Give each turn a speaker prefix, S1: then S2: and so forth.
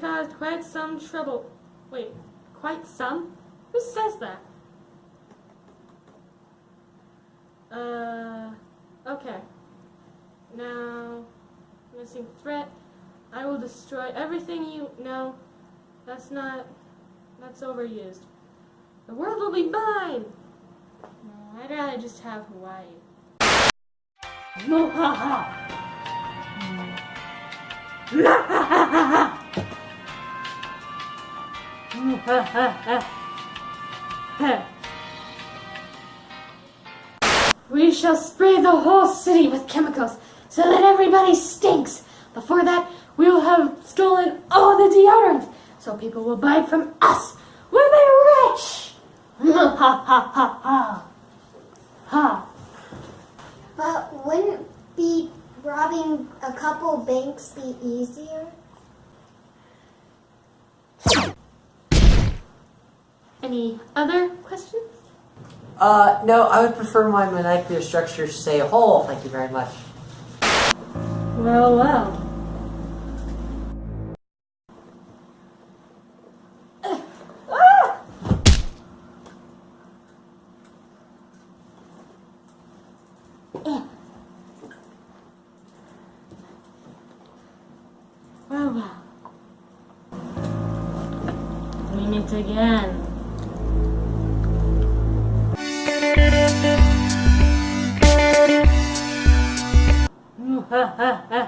S1: caused quite some trouble. Wait, quite some? Who says that? Uh, okay. Now, missing threat. I will destroy everything you know. That's not. That's overused. The world will be mine! No, I'd rather just have Hawaii. Mohaha! We shall spray the whole city with chemicals so that everybody stinks. Before that, we will have stolen all the deodorant so people will buy from us. when they're rich! Ha ha ha ha. Ha.
S2: But wouldn't be robbing a couple banks be easier?
S1: Any other questions?
S3: Uh, no, I would prefer my molecular structure to say whole, thank you very much.
S1: Well, well. Well, well. We meet again. ha, ha, ha.